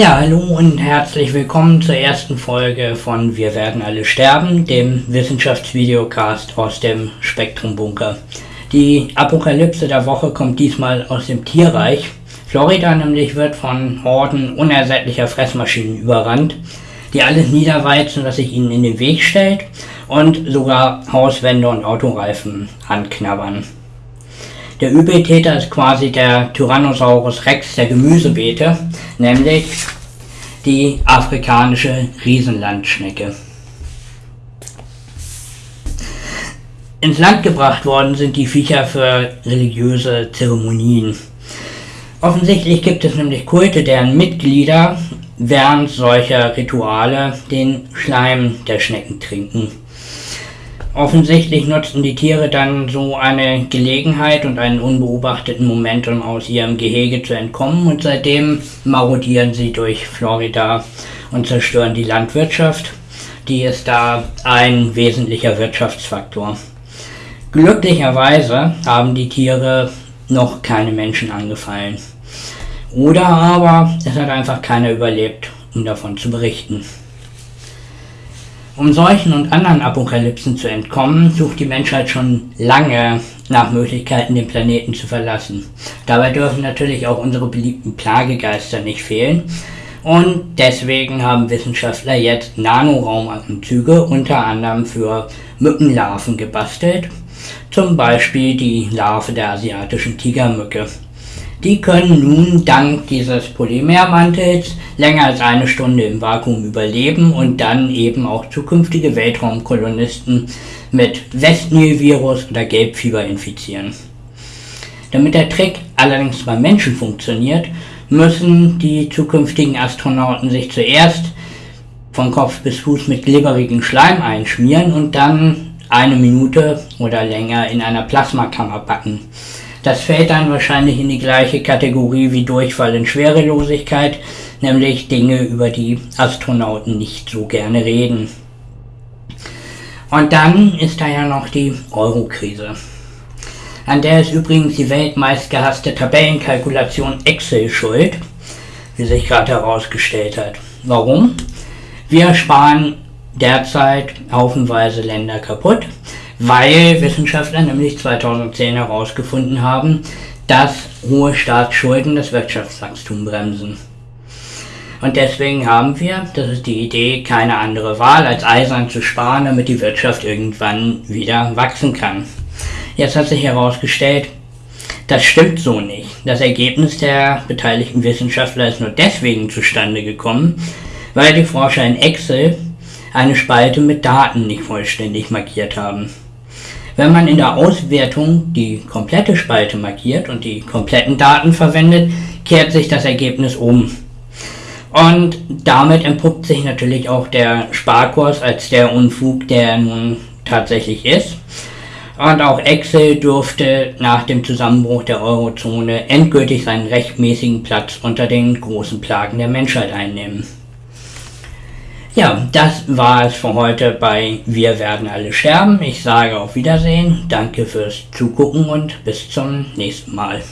Ja, hallo und herzlich willkommen zur ersten Folge von Wir werden alle sterben, dem Wissenschaftsvideocast aus dem Spektrumbunker. Die Apokalypse der Woche kommt diesmal aus dem Tierreich. Florida nämlich wird von Horden unersättlicher Fressmaschinen überrannt, die alles niederweizen, was sich ihnen in den Weg stellt und sogar Hauswände und Autoreifen anknabbern. Der Übeltäter ist quasi der Tyrannosaurus Rex der Gemüsebeete, nämlich die afrikanische Riesenlandschnecke. Ins Land gebracht worden sind die Viecher für religiöse Zeremonien. Offensichtlich gibt es nämlich Kulte, deren Mitglieder während solcher Rituale den Schleim der Schnecken trinken. Offensichtlich nutzten die Tiere dann so eine Gelegenheit und einen unbeobachteten Moment, um aus ihrem Gehege zu entkommen und seitdem marodieren sie durch Florida und zerstören die Landwirtschaft. Die ist da ein wesentlicher Wirtschaftsfaktor. Glücklicherweise haben die Tiere noch keine Menschen angefallen. Oder aber es hat einfach keiner überlebt, um davon zu berichten. Um solchen und anderen Apokalypsen zu entkommen, sucht die Menschheit schon lange nach Möglichkeiten, den Planeten zu verlassen. Dabei dürfen natürlich auch unsere beliebten Plagegeister nicht fehlen. Und deswegen haben Wissenschaftler jetzt Nanoraumanzüge unter anderem für Mückenlarven gebastelt. Zum Beispiel die Larve der asiatischen Tigermücke. Die können nun dank dieses Polymermantels länger als eine Stunde im Vakuum überleben und dann eben auch zukünftige Weltraumkolonisten mit Westnil-Virus oder Gelbfieber infizieren. Damit der Trick allerdings beim Menschen funktioniert, müssen die zukünftigen Astronauten sich zuerst von Kopf bis Fuß mit glibberigen Schleim einschmieren und dann eine Minute oder länger in einer Plasmakammer backen. Das fällt dann wahrscheinlich in die gleiche Kategorie wie Durchfall in Schwerelosigkeit, nämlich Dinge, über die Astronauten nicht so gerne reden. Und dann ist da ja noch die Euro-Krise. An der ist übrigens die weltmeist gehasste Tabellenkalkulation Excel schuld, wie sich gerade herausgestellt hat. Warum? Wir sparen derzeit haufenweise Länder kaputt, weil Wissenschaftler nämlich 2010 herausgefunden haben, dass hohe Staatsschulden das Wirtschaftswachstum bremsen. Und deswegen haben wir, das ist die Idee, keine andere Wahl, als eisern zu sparen, damit die Wirtschaft irgendwann wieder wachsen kann. Jetzt hat sich herausgestellt, das stimmt so nicht. Das Ergebnis der beteiligten Wissenschaftler ist nur deswegen zustande gekommen, weil die Forscher in Excel eine Spalte mit Daten nicht vollständig markiert haben. Wenn man in der Auswertung die komplette Spalte markiert und die kompletten Daten verwendet, kehrt sich das Ergebnis um. Und damit entpuppt sich natürlich auch der Sparkurs als der Unfug, der nun tatsächlich ist. Und auch Excel durfte nach dem Zusammenbruch der Eurozone endgültig seinen rechtmäßigen Platz unter den großen Plagen der Menschheit einnehmen. Ja, das war es für heute bei Wir werden alle sterben. Ich sage auf Wiedersehen, danke fürs Zugucken und bis zum nächsten Mal.